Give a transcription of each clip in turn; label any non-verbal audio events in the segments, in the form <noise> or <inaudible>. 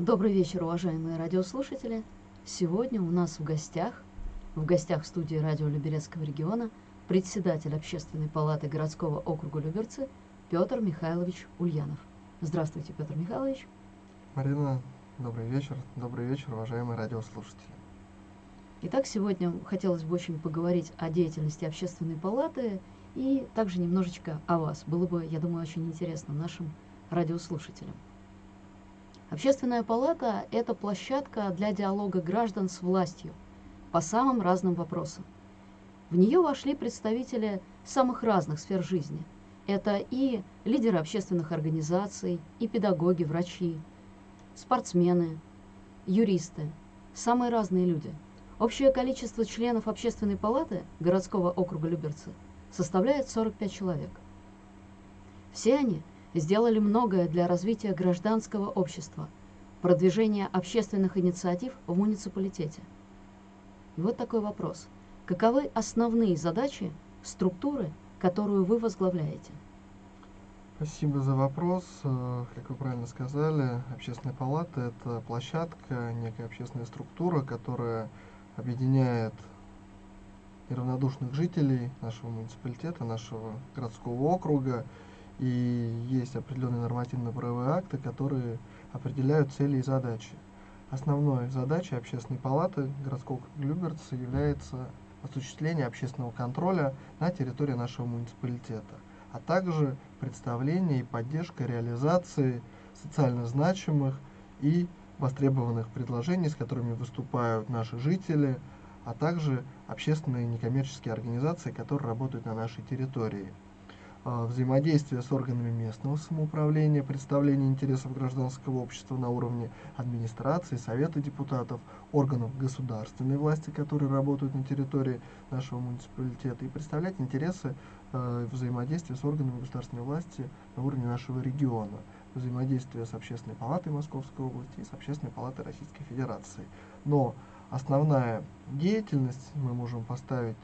Добрый вечер, уважаемые радиослушатели. Сегодня у нас в гостях, в гостях студии радио Люберецкого региона, председатель Общественной палаты городского округа Люберцы Петр Михайлович Ульянов. Здравствуйте, Петр Михайлович. Марина, добрый вечер. Добрый вечер, уважаемые радиослушатели. Итак, сегодня хотелось бы очень поговорить о деятельности Общественной палаты и также немножечко о вас. Было бы, я думаю, очень интересно нашим радиослушателям. Общественная палата – это площадка для диалога граждан с властью по самым разным вопросам. В нее вошли представители самых разных сфер жизни. Это и лидеры общественных организаций, и педагоги, врачи, спортсмены, юристы, самые разные люди. Общее количество членов Общественной палаты городского округа Люберцы составляет 45 человек. Все они – сделали многое для развития гражданского общества, продвижения общественных инициатив в муниципалитете. И вот такой вопрос. Каковы основные задачи структуры, которую вы возглавляете? Спасибо за вопрос. Э, как вы правильно сказали, Общественная палата – это площадка, некая общественная структура, которая объединяет неравнодушных жителей нашего муниципалитета, нашего городского округа, и есть определенные нормативно-правовые акты, которые определяют цели и задачи. Основной задачей Общественной палаты городского Люберца является осуществление общественного контроля на территории нашего муниципалитета, а также представление и поддержка реализации социально значимых и востребованных предложений, с которыми выступают наши жители, а также общественные некоммерческие организации, которые работают на нашей территории. А, взаимодействие с органами местного самоуправления, представление интересов гражданского общества на уровне администрации, совета депутатов, органов государственной власти, которые работают на территории нашего муниципалитета, и представлять интересы э, взаимодействия с органами государственной власти на уровне нашего региона, взаимодействие с Общественной палатой Московской области и с Общественной палатой Российской Федерации. Но основная деятельность мы можем поставить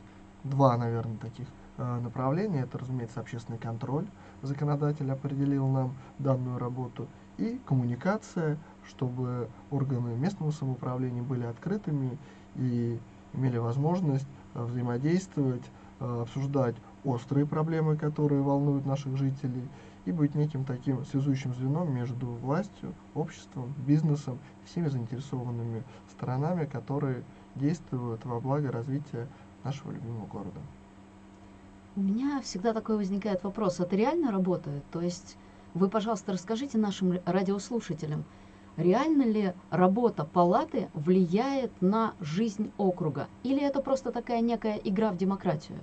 два, наверное, таких Э, направления. Это, разумеется, общественный контроль. Законодатель определил нам данную работу. И коммуникация, чтобы органы местного самоуправления были открытыми и имели возможность э, взаимодействовать, э, обсуждать острые проблемы, которые волнуют наших жителей, и быть неким таким связующим звеном между властью, обществом, бизнесом, всеми заинтересованными сторонами, которые действуют во благо развития нашего любимого города. У меня всегда такой возникает вопрос, это реально работает? То есть вы, пожалуйста, расскажите нашим радиослушателям, реально ли работа палаты влияет на жизнь округа? Или это просто такая некая игра в демократию?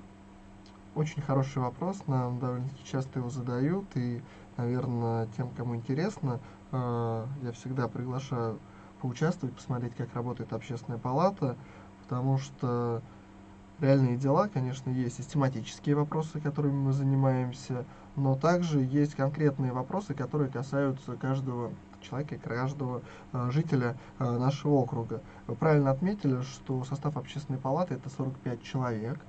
Очень хороший вопрос, нам довольно часто его задают, и, наверное, тем, кому интересно, э, я всегда приглашаю поучаствовать, посмотреть, как работает общественная палата, потому что реальные дела, конечно, есть систематические вопросы, которыми мы занимаемся, но также есть конкретные вопросы, которые касаются каждого человека, каждого э, жителя э, нашего округа. Вы правильно отметили, что состав общественной палаты это 45 человек.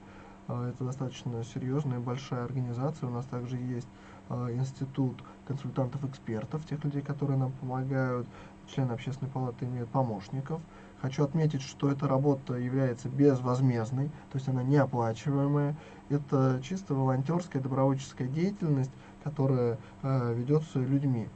Э, это достаточно серьезная большая организация. У нас также есть э, институт консультантов-экспертов, тех людей, которые нам помогают. Члены общественной палаты имеют помощников. Хочу отметить, что эта работа является безвозмездной, то есть она неоплачиваемая. Это чисто волонтерская, добровольческая деятельность, которая э, ведется людьми.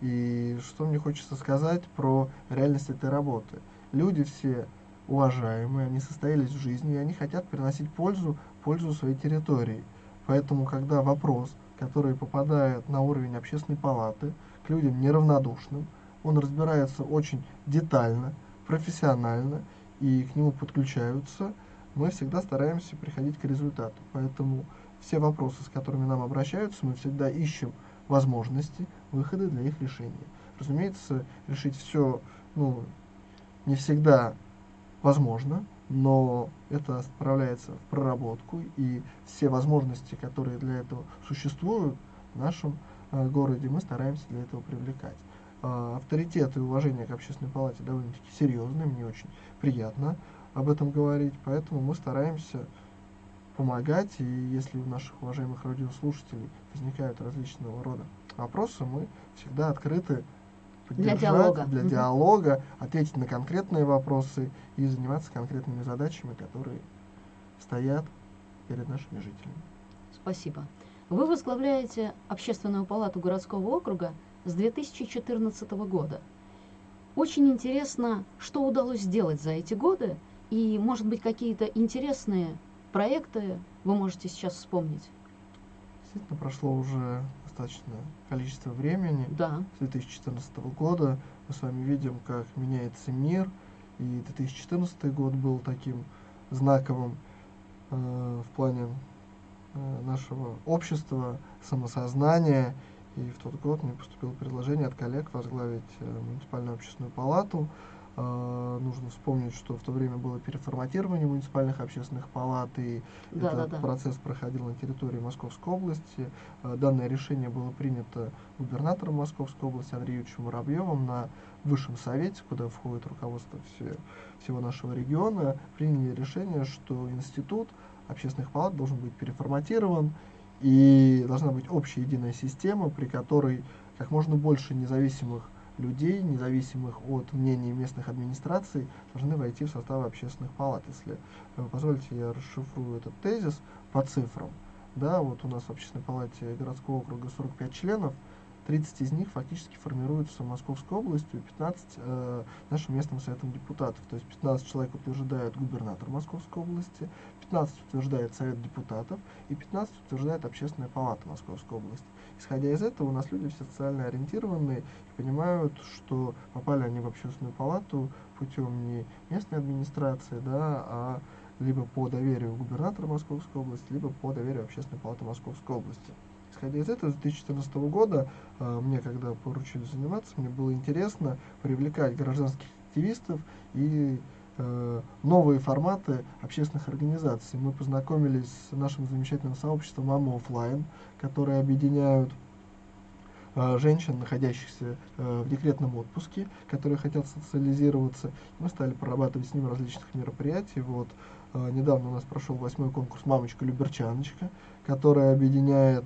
И что мне хочется сказать про реальность этой работы. Люди все уважаемые, они состоялись в жизни, и они хотят приносить пользу, пользу своей территории. Поэтому, когда вопрос, который попадает на уровень общественной палаты, к людям неравнодушным, он разбирается очень детально, профессионально и к нему подключаются, мы всегда стараемся приходить к результату. Поэтому все вопросы, с которыми нам обращаются, мы всегда ищем возможности, выходы для их решения. Разумеется, решить все ну, не всегда возможно, но это справляется в проработку, и все возможности, которые для этого существуют в нашем э, городе, мы стараемся для этого привлекать. А, авторитет и уважение к общественной палате довольно-таки серьезные, мне очень приятно об этом говорить, поэтому мы стараемся помогать, и если у наших уважаемых радиослушателей возникают различного рода вопросы, мы всегда открыты поддержать, для диалога, для диалога ответить на конкретные вопросы и заниматься конкретными задачами, которые стоят перед нашими жителями. Спасибо. Вы возглавляете Общественную палату городского округа с 2014 года. Очень интересно, что удалось сделать за эти годы, и, может быть, какие-то интересные проекты вы можете сейчас вспомнить. Действительно, прошло уже достаточно количество времени. Да. С 2014 года мы с вами видим, как меняется мир, и 2014 год был таким знаковым э, в плане э, нашего общества, самосознания. И в тот год мне поступило предложение от коллег возглавить э, муниципальную общественную палату. Э, нужно вспомнить, что в то время было переформатирование муниципальных общественных палат, и Да, этот да, да. процесс проходил на территории Московской области. Э, данное решение было принято губернатором Московской области Андреем Юрьевичем Воробьевым на Высшем Совете, куда входит руководство все, всего нашего региона. Приняли решение, что институт общественных палат должен быть переформатирован, и должна быть общая единая система, при которой как можно больше независимых людей, независимых от мнений местных администраций, должны войти в состав общественных палат. Если вы позволите, я расшифрую этот тезис по цифрам. Да, вот у нас в общественной палате городского округа 45 членов, 30 из них фактически формируются Московской областью, 15 э, нашим местным советом депутатов. То есть 15 человек утверждает губернатор Московской области, 15 утверждает совет депутатов и 15 утверждает общественная палата Московской области. Исходя из этого, у нас люди все социально ориентированные и понимают, что попали они в общественную палату путем не местной администрации, да, а либо по доверию губернатора Московской области, либо по доверию общественной палаты Московской области. Исходя из этого, с 2014 года э, мне, когда поручили заниматься, мне было интересно привлекать гражданских активистов и э, новые форматы общественных организаций. Мы познакомились с нашим замечательным сообществом «Мама офлайн», которые объединяют э, женщин, находящихся в декретном отпуске, которые хотят социализироваться. Мы стали прорабатывать с ними различных мероприятий. Вот, недавно у нас прошел восьмой конкурс «Мамочка-люберчаночка», который объединяет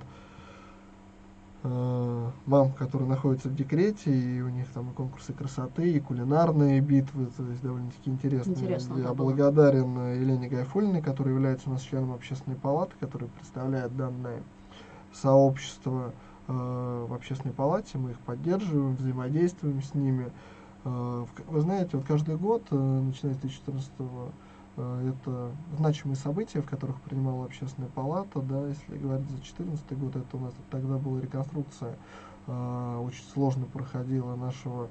мам, которые находятся в декрете, и у них там и конкурсы красоты, и кулинарные битвы, то есть довольно-таки интересно. Интересно, Я да, было. благодарен э, Елене Гайфулиной, которая является у нас членом общественной палаты, которая представляет данное сообщество э, в общественной палате, мы их поддерживаем, взаимодействуем с ними. Э, вы знаете, вот каждый год, э, начиная с 2014 э, это значимые события, в которых принимала общественная палата, да, если говорить за 2014 год, это у нас тогда была реконструкция, э, очень сложно проходила нашего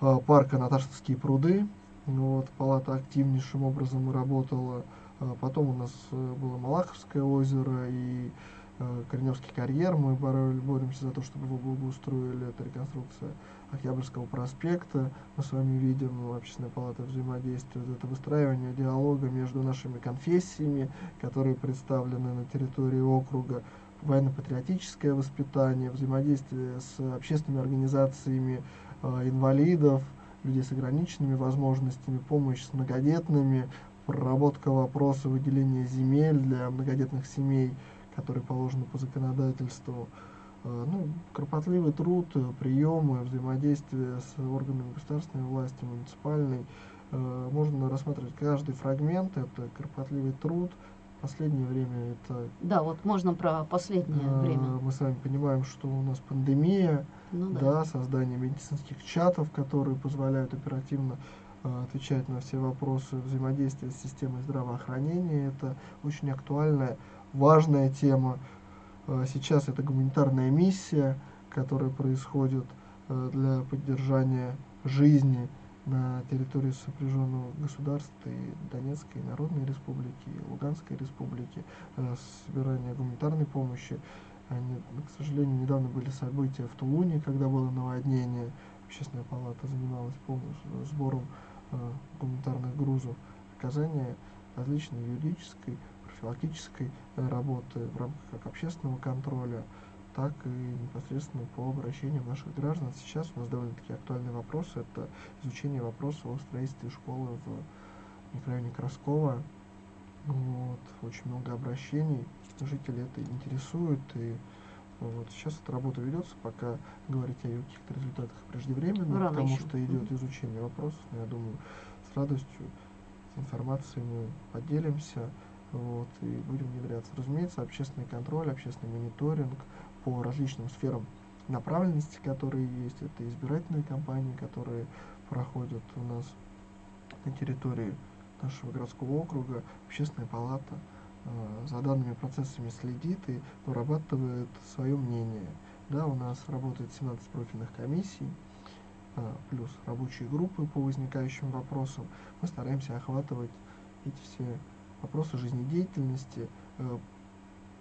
э, парка Наташевские пруды, вот, палата активнейшим образом работала, Э, потом у нас э, было Малаховское озеро и э, Корневский карьер, мы бороль- боремся за то, чтобы его благоустроили, это реконструкция Октябрьского проспекта, мы с вами видим, ну, общественная палата взаимодействует, это выстраивание диалога между нашими конфессиями, которые представлены на территории округа, военно-патриотическое воспитание, взаимодействие с общественными организациями э, инвалидов, людей с ограниченными возможностями, помощь с многодетными, проработка вопроса выделения земель для многодетных семей, которые положены по законодательству. Э, Ну, кропотливый труд, э, приемы, взаимодействие с органами государственной власти, муниципальной. Э, Можно рассматривать каждый фрагмент, это кропотливый труд. Последнее время это Да, вот можно про последнее время. мы с вами понимаем, что у нас пандемия, Ну да. да, создание медицинских чатов, которые позволяют оперативно отвечать на все вопросы взаимодействия с системой здравоохранения. Это очень актуальная, важная тема. Э, сейчас это гуманитарная миссия, которая происходит э, для поддержания жизни на территории сопряженного государства и Донецкой Народной Республики, и Луганской Республики, э, собирание гуманитарной помощи. Они, к сожалению, недавно были события в Тулуне, когда было наводнение. Общественная палата занималась полностью сбором э, гуманитарных грузов. Оказание различной юридической, профилактической э, работы в рамках как общественного контроля, так и непосредственно по обращениям наших граждан. Сейчас у нас довольно-таки актуальный вопрос – это изучение вопроса о строительстве школы в микрорайоне Краскова. Вот, очень много обращений, жители это интересует, и Вот. Сейчас эта работа ведется, пока говорить о ее каких-то результатах преждевременно, Рано потому еще. что идет изучение вопросов. Но я думаю, с радостью с информацией мы поделимся вот, и будем внедряться. Разумеется, общественный контроль, общественный мониторинг по различным сферам направленности, которые есть. Это избирательные кампании, которые проходят у нас на территории нашего городского округа. Общественная палата э, за данными процессами следит и вырабатывает свое мнение. Да, у нас работает 17 профильных комиссий, э, плюс рабочие группы по возникающим вопросам. Мы стараемся охватывать эти все вопросы жизнедеятельности, э,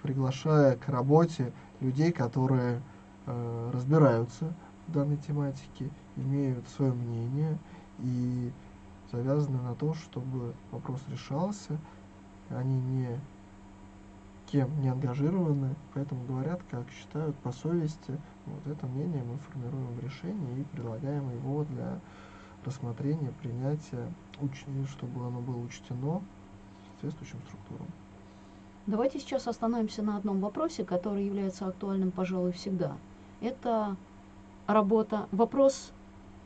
приглашая к работе людей, которые э, разбираются в данной тематике, имеют свое мнение и завязаны на то, чтобы вопрос решался. Они не кем не ангажированы, поэтому говорят, как считают по совести. Вот это мнение мы формируем в решении и предлагаем его для рассмотрения, принятия, уч- чтобы оно было учтено соответствующим структурам. Давайте сейчас остановимся на одном вопросе, который является актуальным, пожалуй, всегда. Это работа, вопрос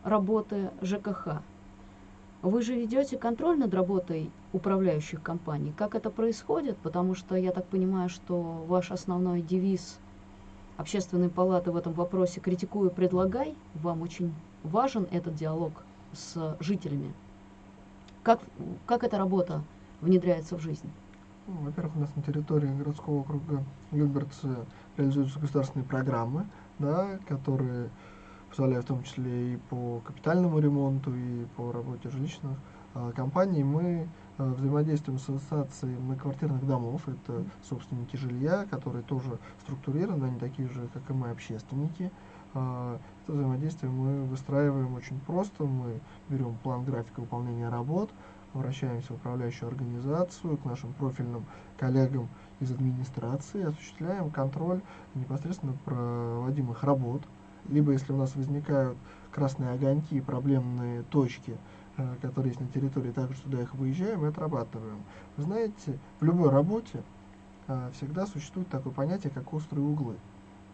работы ЖКХ. Вы же ведете контроль над работой управляющих компаний. Как это происходит? Потому что я так понимаю, что ваш основной девиз общественной палаты в этом вопросе «критикуй и предлагай». Вам очень важен этот диалог с жителями. Как, как эта работа внедряется в жизнь? Ну, во-первых, у нас на территории городского округа Люберцы реализуются государственные программы, да, которые позволяют в том числе и по капитальному ремонту, и по работе жилищных а, компаний. Мы а, взаимодействуем с ассоциацией многоквартирных домов, это собственники жилья, которые тоже структурированы, они такие же, как и мы, общественники. А, это взаимодействие мы выстраиваем очень просто, мы берем план графика выполнения работ, обращаемся в управляющую организацию, к нашим профильным коллегам из администрации, осуществляем контроль непосредственно проводимых работ. Либо если у нас возникают красные огоньки, проблемные точки, э, которые есть на территории, также туда их выезжаем и отрабатываем. Вы знаете, в любой работе э, всегда существует такое понятие, как острые углы.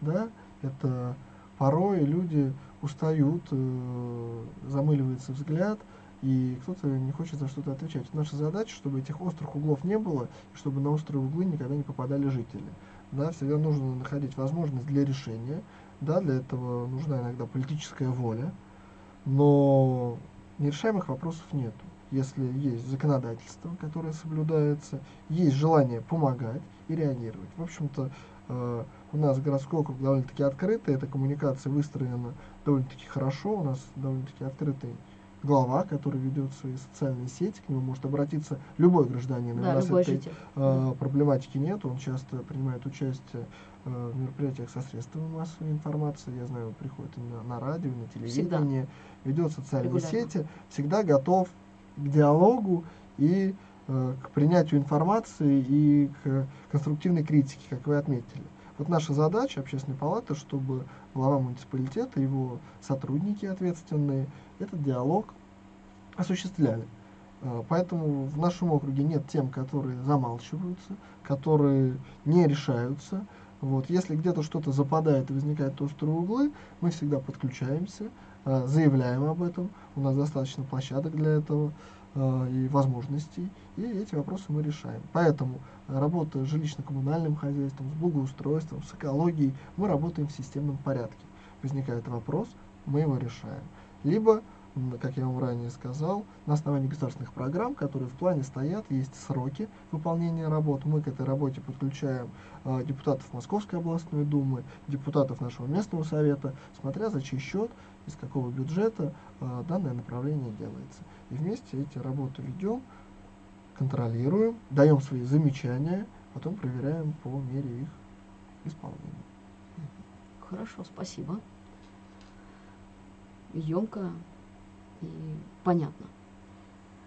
Да? Это порой люди устают, э, замыливается взгляд, и кто-то не хочет за что-то отвечать. Наша задача, чтобы этих острых углов не было, и чтобы на острые углы никогда не попадали жители. Да, всегда нужно находить возможность для решения. Да, для этого нужна иногда политическая воля, но нерешаемых вопросов нет. Если есть законодательство, которое соблюдается, есть желание помогать и реагировать. В общем-то, э, у нас городской округ довольно-таки открытый, эта коммуникация выстроена довольно-таки хорошо, у нас довольно-таки открытый глава, который ведет свои социальные сети, к нему может обратиться любой гражданин. у Да, нас любой этой житель. э, проблематики нет, он часто принимает участие э, в мероприятиях со средствами массовой информации, я знаю, он приходит на, на радио, на телевидение, ведет социальные Регулярно. сети, всегда готов к диалогу и э, к принятию информации и к конструктивной критике, как вы отметили. Вот наша задача общественной палаты, чтобы глава муниципалитета, его сотрудники ответственные, этот диалог осуществляли. Э, Поэтому в нашем округе нет тем, которые замалчиваются, которые не решаются. Вот. Если где-то что-то западает и возникают острые углы, мы всегда подключаемся, э, заявляем об этом. У нас достаточно площадок для этого и возможностей, и эти вопросы мы решаем. Поэтому э, работа с жилищно-коммунальным хозяйством, с благоустройством, с экологией, мы работаем в системном порядке. Возникает вопрос, мы его решаем. Либо как я вам ранее сказал, на основании государственных программ, которые в плане стоят, есть сроки выполнения работ. Мы к этой работе подключаем э, депутатов Московской областной думы, депутатов нашего местного совета, смотря за чей счет, из какого бюджета э, данное направление делается. И вместе эти работы ведем, контролируем, даем свои замечания, потом проверяем по мере их исполнения. Хорошо, спасибо. Емко и понятно.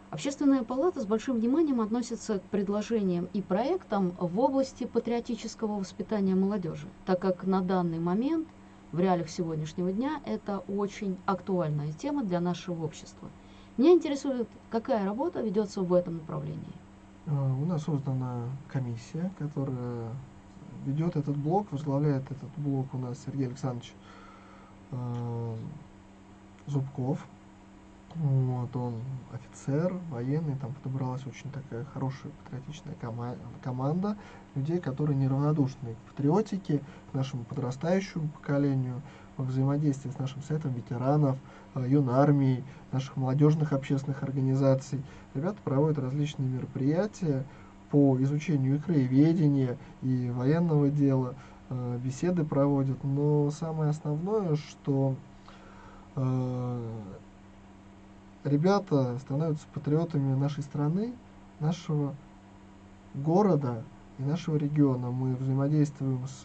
Общественная палата с большим вниманием относится к предложениям и проектам в области патриотического воспитания молодежи, так как на данный момент, в реалиях сегодняшнего дня, это очень актуальная тема для нашего общества. Меня интересует, какая работа ведется в этом направлении. Э, У нас создана комиссия, которая ведет этот блок, возглавляет этот блок у нас Сергей Александрович Зубков. Вот, он офицер, военный, там подобралась очень такая хорошая патриотичная кома команда людей, которые неравнодушны к патриотике, к нашему подрастающему поколению, во взаимодействии с нашим сетом ветеранов, э, юнармией, наших молодежных общественных организаций. Ребята проводят различные мероприятия по изучению и краеведения, и военного дела, э, беседы проводят. Но самое основное, что э, ребята становятся патриотами нашей страны, нашего города и нашего региона. Мы взаимодействуем с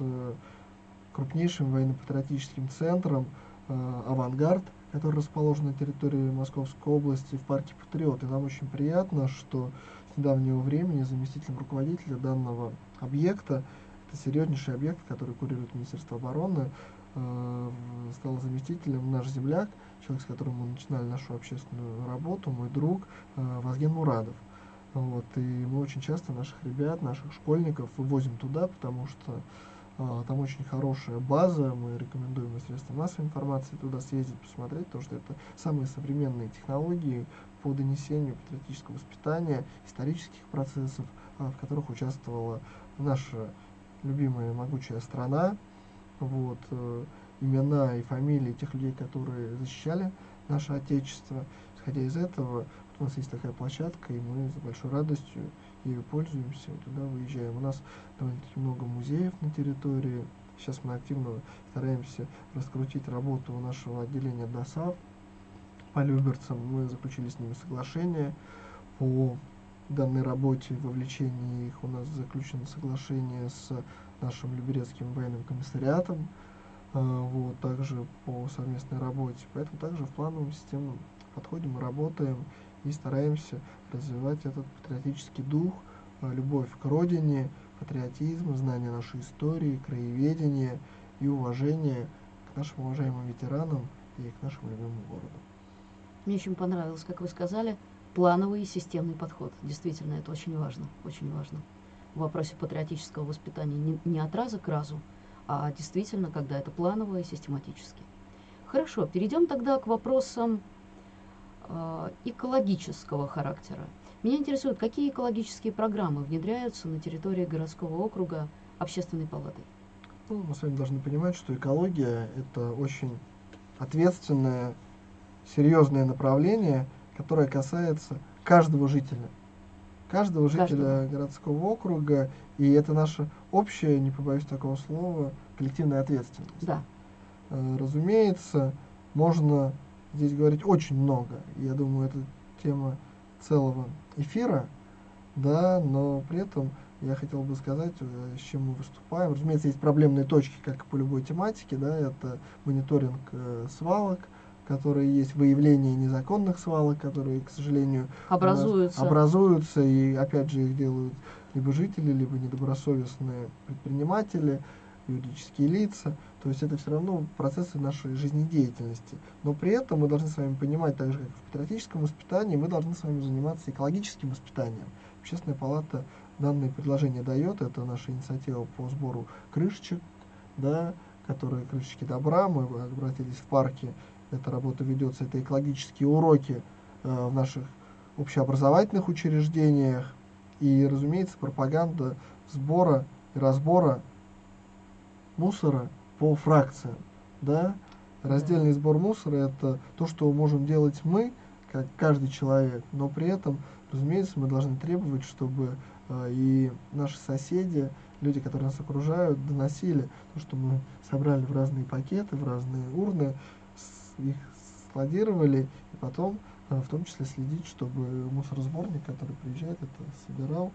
крупнейшим военно-патриотическим центром э, «Авангард», который расположен на территории Московской области в парке Патриот. И нам очень приятно, что с недавнего времени заместителем руководителя данного объекта, это серьезнейший объект, который курирует Министерство обороны, э, стал заместителем наш земляк, человек, с которым мы начинали нашу общественную работу, мой друг э, Вазген Мурадов. Вот, и мы очень часто наших ребят, наших школьников вывозим туда, потому что там очень хорошая база, мы рекомендуем и средства массовой информации туда съездить, посмотреть, потому что это самые современные технологии по донесению патриотического воспитания, исторических процессов, э, в которых участвовала наша любимая могучая страна. Вот, э, имена и фамилии тех людей, которые защищали наше Отечество. Исходя из этого, у нас есть такая площадка, и мы с большой радостью ею пользуемся, туда выезжаем. У нас довольно-таки много музеев на территории. Сейчас мы активно стараемся раскрутить работу нашего отделения ДОСАВ по Люберцам. Мы заключили с ними соглашение по данной работе, вовлечении их. У нас заключено соглашение с нашим Люберецким военным комиссариатом, а, вот, также по совместной работе. Поэтому также в плановом системном подходе мы работаем и стараемся развивать этот патриотический дух, а, любовь к родине, патриотизм, знание нашей истории, краеведение и уважение к нашим уважаемым ветеранам и к нашему любимому городу. Мне очень понравилось, как вы сказали, плановый и системный подход. Действительно, это очень важно, очень важно. В вопросе патриотического воспитания не, не от раза к разу, а действительно, когда это планово и систематически. Хорошо, перейдем тогда к вопросам э, экологического характера. Меня интересует, какие экологические программы внедряются на территории городского округа общественной палаты? Ну, мы с вами должны понимать, что экология – это очень ответственное, серьезное направление, которое касается каждого жителя. Каждого жителя каждого. городского округа и это наша общая, не побоюсь такого слова, коллективная ответственность. Да. Э, разумеется, можно здесь говорить очень много. Я думаю, это тема целого эфира, да, но при этом я хотел бы сказать, э, с чем мы выступаем. Разумеется, есть проблемные точки, как и по любой тематике, да, это мониторинг э, свалок, которые есть, выявление незаконных свалок, которые, к сожалению, образуются. образуются, и опять же их делают либо жители, либо недобросовестные предприниматели, юридические лица. То есть это все равно процессы нашей жизнедеятельности. Но при этом мы должны с вами понимать, так же как в патриотическом воспитании, мы должны с вами заниматься экологическим воспитанием. Общественная палата данное предложение дает, это наша инициатива по сбору крышечек, да, которые крышечки добра, мы обратились в парке, эта работа ведется, это экологические уроки э, в наших общеобразовательных учреждениях, и, разумеется, пропаганда сбора и разбора мусора по фракциям. Да? Раздельный сбор мусора – это то, что можем делать мы, как каждый человек, но при этом, разумеется, мы должны требовать, чтобы э, и наши соседи, люди, которые нас окружают, доносили то, что мы собрали в разные пакеты, в разные урны, их складировали, и потом а, в том числе следить, чтобы мусоросборник, который приезжает, это собирал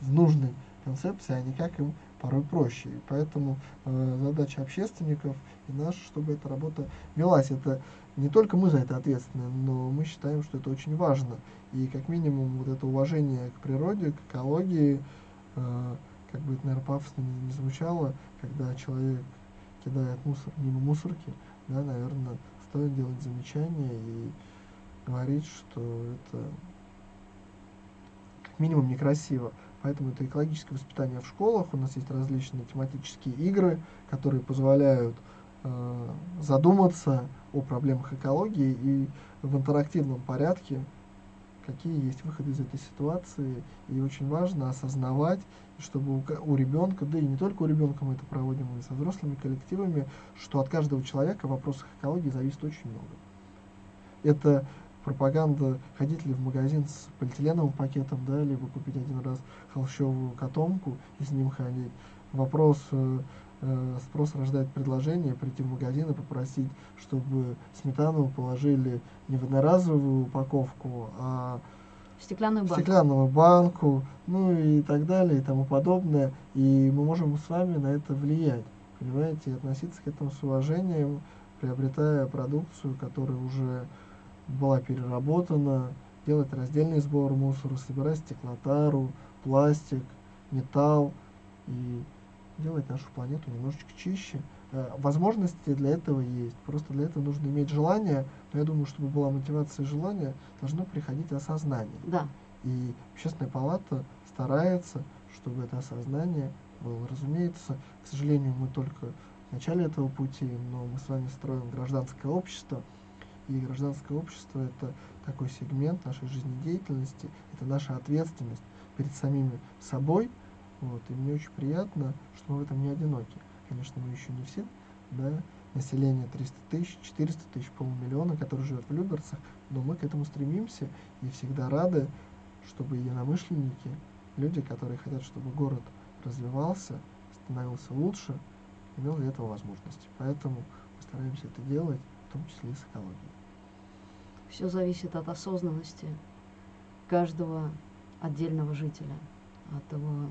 в нужной концепции, а не как им порой проще. И поэтому э, задача общественников и наша, чтобы эта работа велась. Это не только мы за это ответственны, но мы считаем, что это очень важно. И как минимум вот это уважение к природе, к экологии, э, как бы это, наверное, пафосно не, не звучало, когда человек кидает мусор мимо мусорки, да, наверное, стоит делать замечания и говорить, что это как минимум некрасиво. Поэтому это экологическое воспитание в школах. У нас есть различные тематические игры, которые позволяют э, задуматься о проблемах экологии и в интерактивном порядке, какие есть выходы из этой ситуации. И очень важно осознавать, чтобы у, у ребенка, да и не только у ребенка мы это проводим, и со взрослыми коллективами, что от каждого человека в вопросах экологии зависит очень много. Это пропаганда, ходить ли в магазин с полиэтиленовым пакетом, да, либо купить один раз холщовую котомку и с ним ходить. Вопрос, э, э, спрос рождает предложение прийти в магазин и попросить, чтобы сметану положили не в одноразовую упаковку, а в стеклянную банку. стеклянную банку, ну и так далее и тому подобное. И мы можем с вами на это влиять, понимаете, и относиться к этому с уважением, приобретая продукцию, которая уже была переработана, делать раздельный сбор мусора, собирать стеклотару, пластик, металл и делать нашу планету немножечко чище. Э, возможности для этого есть. Просто для этого нужно иметь желание. Но я думаю, чтобы была мотивация и желание, должно приходить осознание. Да. И общественная палата старается, чтобы это осознание было. Разумеется, к сожалению, мы только в начале этого пути, но мы с вами строим гражданское общество – и гражданское общество – это такой сегмент нашей жизнедеятельности, это наша ответственность перед самими собой. Вот, и мне очень приятно, что мы в этом не одиноки. Конечно, мы еще не все, да, население 300 тысяч, 400 тысяч, полмиллиона, которые живет в Люберцах, но мы к этому стремимся и всегда рады, чтобы единомышленники, люди, которые хотят, чтобы город развивался, становился лучше, имел для этого возможности. Поэтому мы стараемся это делать, в том числе и с экологией. Все зависит от осознанности каждого отдельного жителя, от его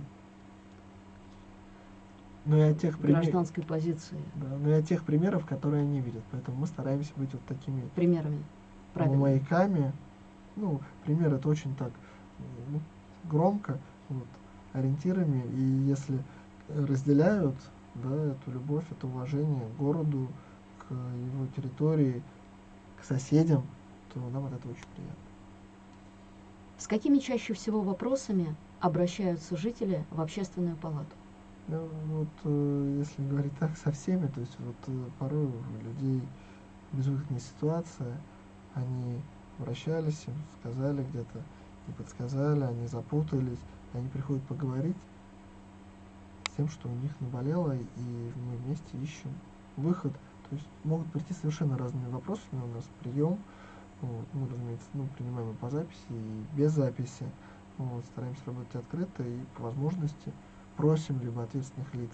ну и от тех пример... гражданской позиции. Да, ну и от тех примеров, которые они видят. Поэтому мы стараемся быть вот такими примерами, правильно. маяками. Ну, пример это очень так ну, громко, вот, ориентирами. И если разделяют да, эту любовь, это уважение к городу, к его территории, к соседям, то нам от этого очень приятно. С какими чаще всего вопросами обращаются жители в общественную палату? Ну, вот, э, если говорить так, со всеми, то есть вот э, порой у людей безвыходная ситуация, они обращались, им сказали где-то, не подсказали, они запутались, они приходят поговорить с тем, что у них наболело, и мы вместе ищем выход. То есть могут прийти совершенно разными вопросами, у нас прием, вот, мы, разумеется, ну, принимаем и по записи, и без записи. Вот, стараемся работать открыто и по возможности просим либо ответственных лиц,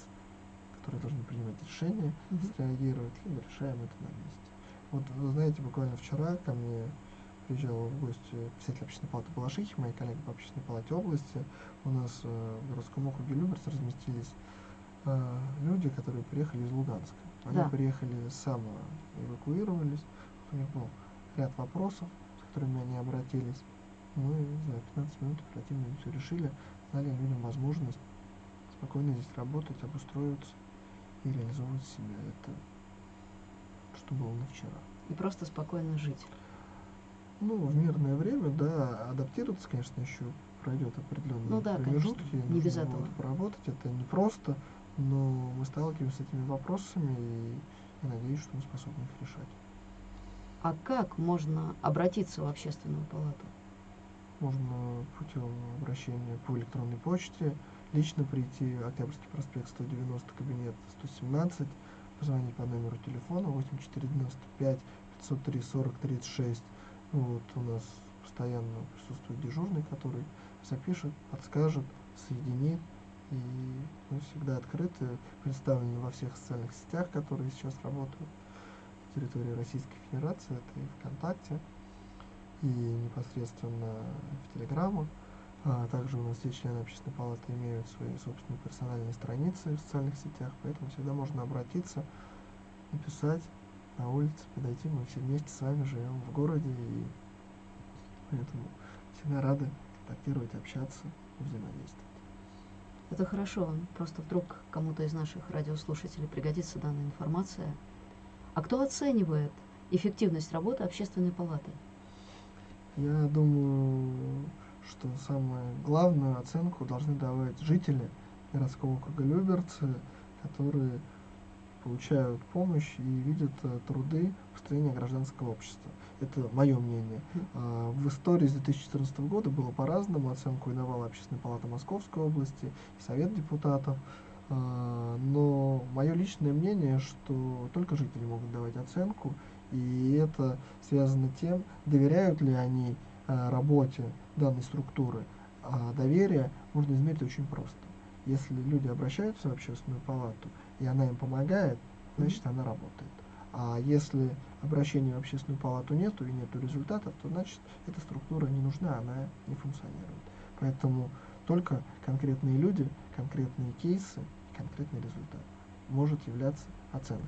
которые должны принимать решения, mm-hmm. среагировать, либо решаем это на месте. Вот, вы знаете, буквально вчера ко мне приезжал в гости председатель общественной палаты Балашихи, мои коллеги по общественной палате области. У нас э, в городском округе Люберц разместились э, люди, которые приехали из Луганска. Они да. приехали само эвакуировались, у них был ряд вопросов, с которыми они обратились. Мы за 15 минут оперативно все решили, дали людям возможность спокойно здесь работать, обустроиться и реализовывать себя. Это что было на вчера. И просто спокойно жить. Ну, в мирное время, да, адаптироваться, конечно, еще пройдет определенные ну, да, промежутки. Конечно. Не без этого. Поработать, это непросто, но мы сталкиваемся с этими вопросами, и я надеюсь, что мы способны их решать. А как можно обратиться в общественную палату? Можно путем обращения по электронной почте, лично прийти, Октябрьский проспект 190, кабинет 117, позвонить по номеру телефона 8495 503 40 36. Вот у нас постоянно присутствует дежурный, который запишет, подскажет, соединит. И мы всегда открыты, представлены во всех социальных сетях, которые сейчас работают территории Российской Федерации, это и ВКонтакте, и непосредственно в Телеграмах. А также у нас все члены общественной палаты имеют свои собственные персональные страницы в социальных сетях, поэтому всегда можно обратиться, написать на улице, подойти. Мы все вместе с вами живем в городе, и поэтому всегда рады контактировать, общаться, взаимодействовать. Это хорошо. Просто вдруг кому-то из наших радиослушателей пригодится данная информация – а кто оценивает эффективность работы общественной палаты? Я думаю, что самое главную оценку должны давать жители городского округа Люберцы, которые получают помощь и видят э, труды построения гражданского общества. Это мое мнение. А, в истории с 2014 года было по-разному. Оценку иновала Общественная палата Московской области и Совет депутатов. А, но мое личное мнение, что только жители могут давать оценку, и это связано тем, доверяют ли они а, работе данной структуры. А доверие можно измерить очень просто. Если люди обращаются в общественную палату, и она им помогает, значит она работает. А если обращения в общественную палату нету и нету результатов, то значит эта структура не нужна, она не функционирует. Поэтому только конкретные люди, конкретные кейсы, конкретный результат может являться оценкой.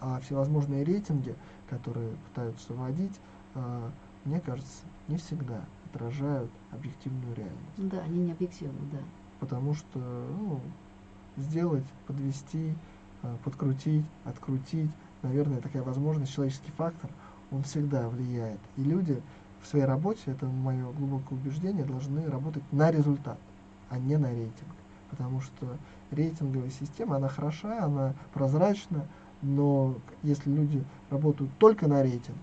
А всевозможные рейтинги, которые пытаются вводить, э, мне кажется, не всегда отражают объективную реальность. Да, они не объективны, да. Потому что ну, сделать, подвести, э, подкрутить, открутить, наверное, такая возможность, человеческий фактор, он всегда влияет. И люди в своей работе, это мое глубокое убеждение, должны работать на результат, а не на рейтинг. Потому что рейтинговая система, она хороша, она прозрачна, но если люди работают только на рейтинг,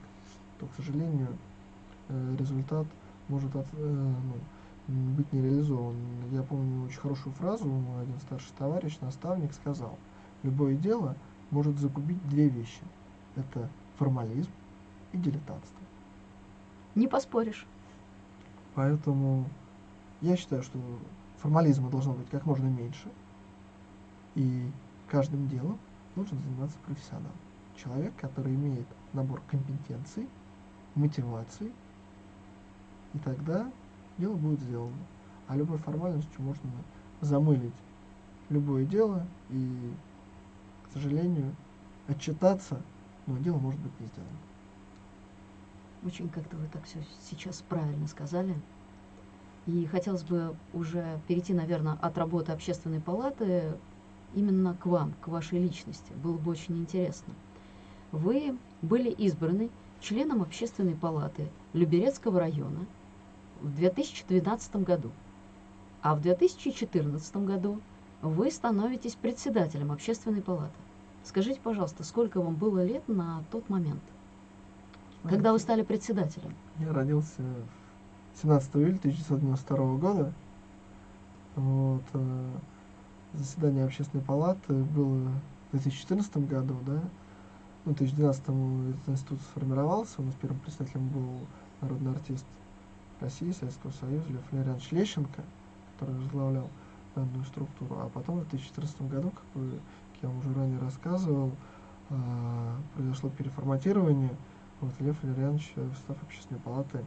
то, к сожалению, э, результат может от, э, ну, быть не реализован. Я помню очень хорошую фразу, мой один старший товарищ, наставник сказал, любое дело может загубить две вещи. Это формализм и дилетантство. Не поспоришь. Поэтому я считаю, что формализма должно быть как можно меньше, и каждым делом нужно заниматься профессионалом. Человек, который имеет набор компетенций, мотиваций, и тогда дело будет сделано. А любой формальностью можно замылить любое дело и, к сожалению, отчитаться, но дело может быть не сделано. Очень как-то вы так все сейчас правильно сказали. И хотелось бы уже перейти, наверное, от работы общественной палаты именно к вам, к вашей личности. Было бы очень интересно. Вы были избраны членом общественной палаты Люберецкого района в 2012 году, а в 2014 году вы становитесь председателем общественной палаты. Скажите, пожалуйста, сколько вам было лет на тот момент, когда вы стали председателем? Я родился 17 июля 1992 года. Вот, э, заседание общественной палаты было в 2014 году, да, ну, в 2012 этот институт сформировался, у нас первым представителем был народный артист России, Советского Союза Лев Валерьянович Лещенко, который возглавлял данную структуру. А потом в 2014 году, как, вы, как я вам уже ранее рассказывал, э, произошло переформатирование. Вот, Лев Валерьянович в состав общественной палаты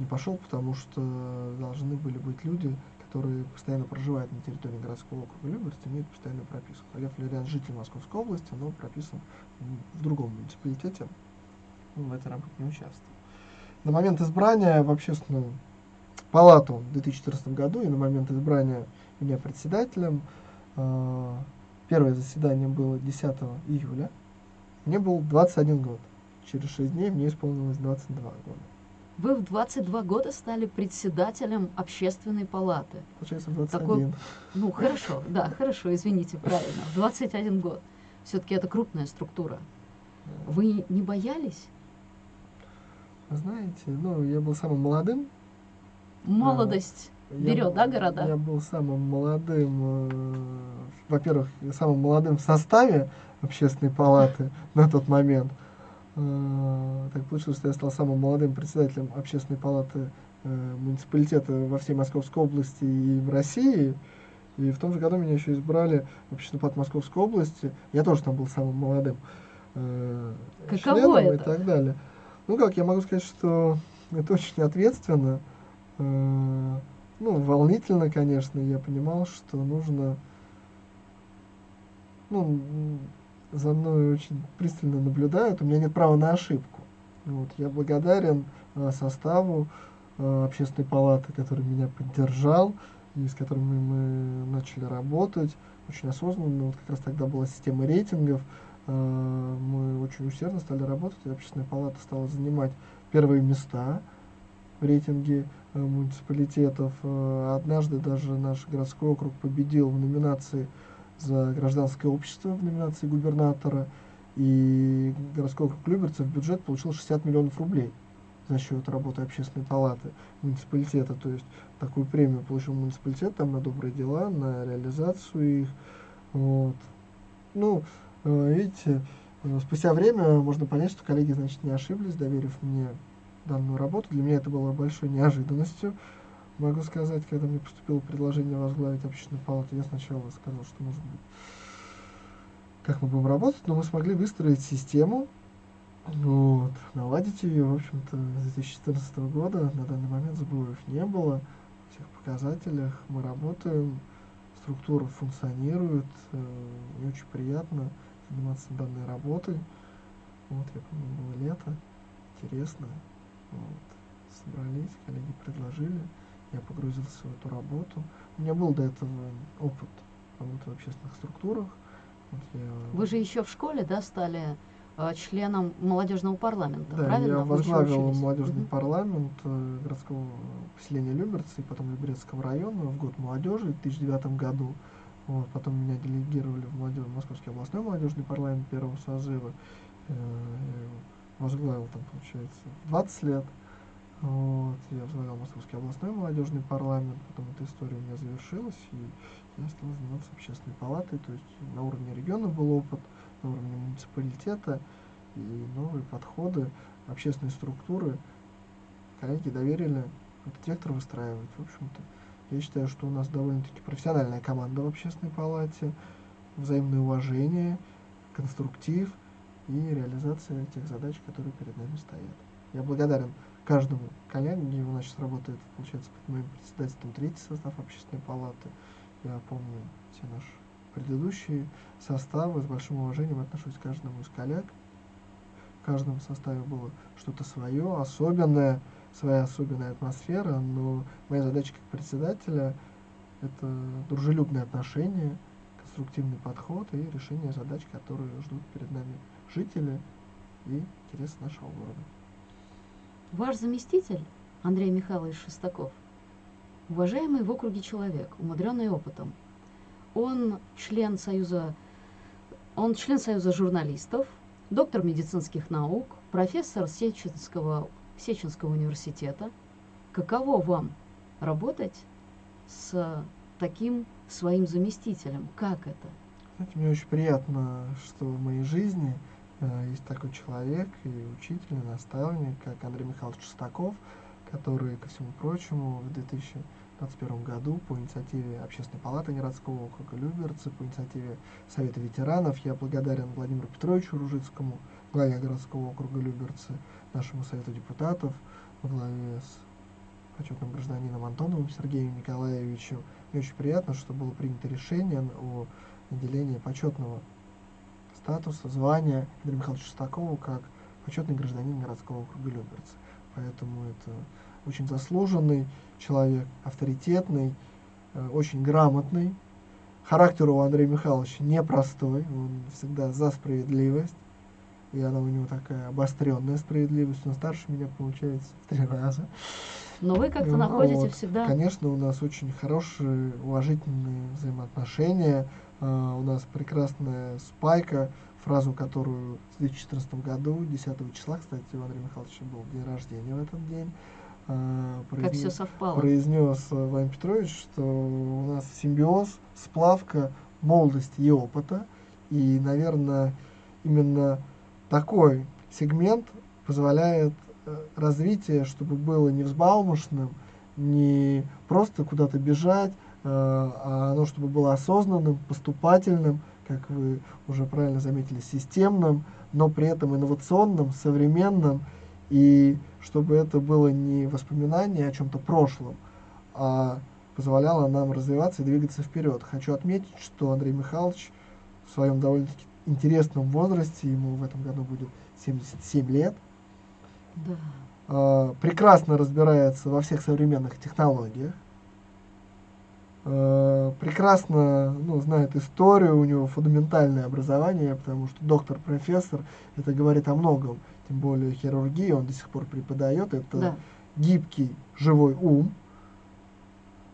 не пошел, потому что должны были быть люди, которые постоянно проживают на территории городского округа Люберцы, имеют постоянную прописку. Лев Валерьян житель Московской области, но прописан в другом муниципалитете, в этой работе не участвовал. На момент избрания в общественную палату в 2014 году и на момент избрания меня председателем, э, первое заседание было 10 июля, мне был 21 год. Через 6 дней мне исполнилось 22 года. Вы в 22 года стали председателем общественной палаты. Получается, 21. Такой, ну, хорошо, да, хорошо, извините, правильно. В 21 год. Все-таки это крупная структура. Вы не боялись? Знаете, ну, я был самым молодым. Молодость а, берет, да, города? Я был самым молодым, э, во-первых, самым молодым в составе общественной палаты на тот момент. Э, так получилось, что я стал самым молодым председателем общественной палаты э, муниципалитета во всей Московской области и в России. И в том же году меня еще избрали в общественный палату Московской области. Я тоже там был самым молодым э, членом это? и так далее. Ну как, я могу сказать, что это очень ответственно. Ну, волнительно, конечно. Я понимал, что нужно ну, за мной очень пристально наблюдают, у меня нет права на ошибку. Вот, я благодарен э, составу э, общественной палаты, который меня поддержал и с которыми мы начали работать очень осознанно. Вот как раз тогда была система рейтингов. Э, мы очень усердно стали работать, и общественная палата стала занимать первые места в рейтинге э, муниципалитетов. Э, однажды даже наш городской округ победил в номинации за гражданское общество, в номинации губернатора. И городской округ Люберцев бюджет получил 60 миллионов рублей за счет работы общественной палаты муниципалитета. То есть такую премию получил муниципалитет там на добрые дела, на реализацию их. Вот. Ну, э, видите, э, спустя время можно понять, что коллеги, значит, не ошиблись, доверив мне данную работу. Для меня это было большой неожиданностью. Могу сказать, когда мне поступило предложение возглавить общественную палату, я сначала сказал, что может быть, как мы будем работать, но мы смогли выстроить систему, вот, наладить ее, в общем-то, с 2014 года на данный момент сбоев не было. В всех показателях мы работаем, структура функционирует, э, мне очень приятно заниматься данной работой. Вот, я помню, было лето, интересно. Вот, собрались, коллеги предложили, я погрузился в эту работу. У меня был до этого опыт работы в общественных структурах. Вот я... Вы же еще в школе, да, стали Э, членом молодежного парламента, да, правильно? я возглавил молодежный угу. парламент э, городского поселения Люберцы и потом Люберецкого района в год молодежи в 2009 году. Вот, потом меня делегировали в молодежь, Московский областной молодежный парламент первого созыва. Э, возглавил там, получается, 20 лет. Вот, я возглавлял Московский областной молодежный парламент, потом эта история у меня завершилась, и я стал заниматься общественной палатой, то есть на уровне региона был опыт, на уровне муниципалитета и новые подходы, общественные структуры. Коллеги доверили этот вектор выстраивать. В общем-то, я считаю, что у нас довольно-таки профессиональная команда в общественной палате, взаимное уважение, конструктив и реализация тех задач, которые перед нами стоят. Я благодарен каждому коллеге, у нас сейчас работает, получается, под моим председательством третий состав общественной палаты. Я помню все наши предыдущие составы, с большим уважением отношусь к каждому из коллег. В каждом составе было что-то свое, особенное, своя особенная атмосфера, но моя задача как председателя – это дружелюбное отношение, конструктивный подход и решение задач, которые ждут перед нами жители и интересы нашего города. Ваш заместитель Андрей Михайлович Шестаков, уважаемый в округе человек, умудренный опытом, он член Союза, он член Союза журналистов, доктор медицинских наук, профессор Сеченского, Сеченского университета. Каково вам работать с таким своим заместителем? Как это? Знаете, мне очень приятно, что в моей жизни есть такой человек и учитель, и наставник, как Андрей Михайлович Шестаков, который, ко всему прочему, в 2000 2021 году по инициативе Общественной палаты городского округа Люберцы, по инициативе Совета ветеранов. Я благодарен Владимиру Петровичу Ружицкому, главе городского округа Люберцы, нашему Совету депутатов во главе с почетным гражданином Антоновым Сергеем Николаевичем. Мне очень приятно, что было принято решение о наделении почетного статуса, звания Андрея Михайловича Шестакову как почетный гражданин городского округа Люберцы. Поэтому это очень заслуженный человек, авторитетный, э, очень грамотный. Характер у Андрея Михайловича непростой, он всегда за справедливость. И она у него такая обостренная справедливость. Он старше меня, получается, в три раза. Но вы как-то ну, находите вот. всегда... Конечно, у нас очень хорошие, уважительные взаимоотношения. Uh, у нас прекрасная спайка, фразу, которую в 2014 году, 10 числа, кстати, у Андрея Михайловича был день рождения в этот день, э, произнес, как все совпало. произнес Владимир Петрович, что у нас симбиоз, сплавка молодости и опыта. И, наверное, именно такой сегмент позволяет э, развитие, чтобы было не взбалмошным, не просто куда-то бежать, а оно чтобы было осознанным, поступательным, как вы уже правильно заметили, системным, но при этом инновационным, современным и чтобы это было не воспоминание о чем-то прошлом, а позволяло нам развиваться и двигаться вперед. Хочу отметить, что Андрей Михайлович в своем довольно-таки интересном возрасте, ему в этом году будет 77 лет, да. э, прекрасно разбирается во всех современных технологиях, э, прекрасно ну, знает историю, у него фундаментальное образование, потому что доктор-профессор, это говорит о многом тем более хирургии, он до сих пор преподает, это да. гибкий, живой ум,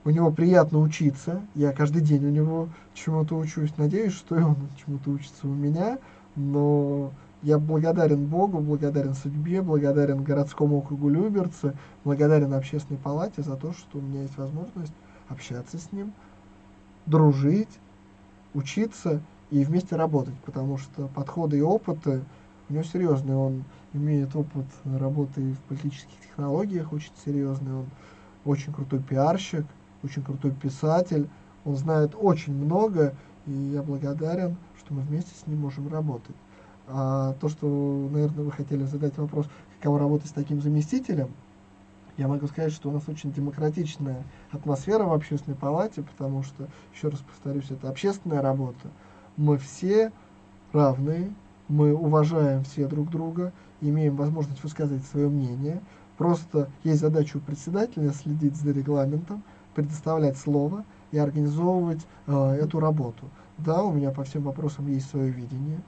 у него приятно учиться, я каждый день у него чему-то учусь, надеюсь, что и он чему-то учится у меня, но я благодарен Богу, благодарен судьбе, благодарен городскому округу Люберцы, благодарен общественной палате за то, что у меня есть возможность общаться с ним, дружить, учиться и вместе работать, потому что подходы и опыты у него серьезные. Он имеет опыт работы в политических технологиях очень серьезный, он очень крутой пиарщик, очень крутой писатель, он знает очень много, и я благодарен, что мы вместе с ним можем работать. А то, что, наверное, вы хотели задать вопрос, каково работать с таким заместителем, я могу сказать, что у нас очень демократичная атмосфера в общественной палате, потому что, еще раз повторюсь, это общественная работа. Мы все равны, мы уважаем все друг друга, имеем возможность высказывать свое мнение. Просто есть задача у председателя следить за регламентом, предоставлять слово и организовывать э, эту работу. Да, у меня по всем вопросам есть свое видение,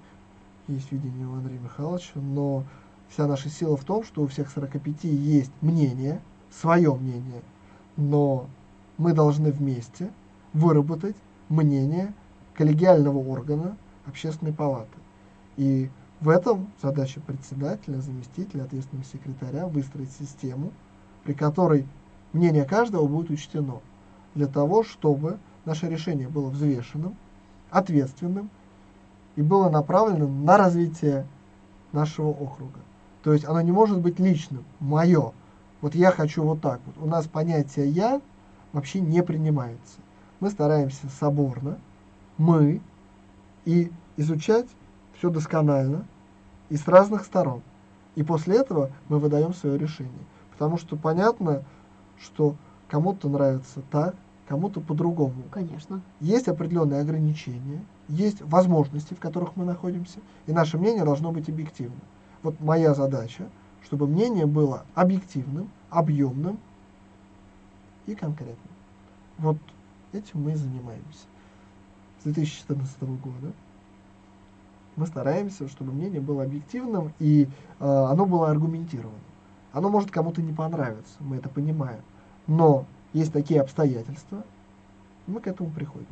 есть видение у Андрея Михайловича, но вся наша сила в том, что у всех 45 есть мнение, свое мнение, но мы должны вместе выработать мнение коллегиального органа общественной палаты. И в этом задача председателя, заместителя, ответственного секретаря выстроить систему, при которой мнение каждого будет учтено, для того, чтобы наше решение было взвешенным, ответственным и было направлено на развитие нашего округа. То есть оно не может быть личным, мое. Вот я хочу вот так вот. У нас понятие «я» вообще не принимается. Мы стараемся соборно, мы, и изучать все досконально и с разных сторон. И после этого мы выдаем свое решение. Потому что понятно, что кому-то нравится так, кому-то по-другому. Конечно. Есть определенные ограничения, есть возможности, в которых мы находимся, и наше мнение должно быть объективным. Вот моя задача, чтобы мнение было объективным, объемным и конкретным. Вот этим мы и занимаемся. С 2014 года мы стараемся, чтобы мнение было объективным и э, оно было аргументированным. Оно может кому-то не понравиться, мы это понимаем. Но есть такие обстоятельства, мы к этому приходим.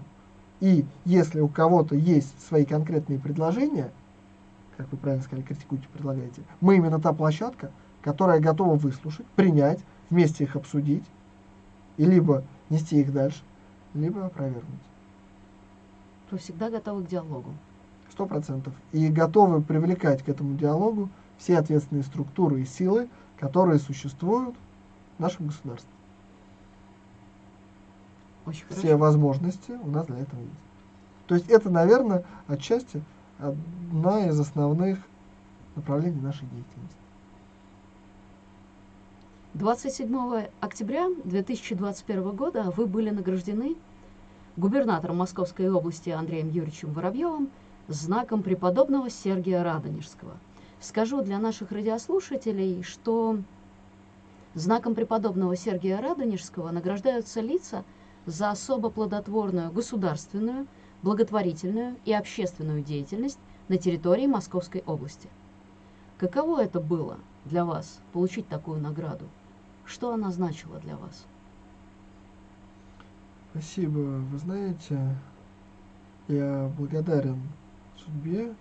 И если у кого-то есть свои конкретные предложения, как вы правильно сказали, критикуйте, предлагаете, мы именно та площадка, которая готова выслушать, принять, вместе их обсудить, и либо нести их дальше, либо опровергнуть. То всегда готовы к диалогу. Сто процентов. И готовы привлекать к этому диалогу все ответственные структуры и силы, которые существуют в нашем государстве. Очень все хорошо. возможности у нас для этого есть. То есть это, наверное, отчасти одна из основных направлений нашей деятельности. 27 октября 2021 года вы были награждены губернатором Московской области Андреем Юрьевичем Воробьевым знаком преподобного Сергия Радонежского. Скажу для наших радиослушателей, что знаком преподобного Сергия Радонежского награждаются лица за особо плодотворную государственную, благотворительную и общественную деятельность на территории Московской области. Каково это было для вас получить такую награду? Что она значила для вас? Спасибо. Вы знаете, я благодарен судьбе,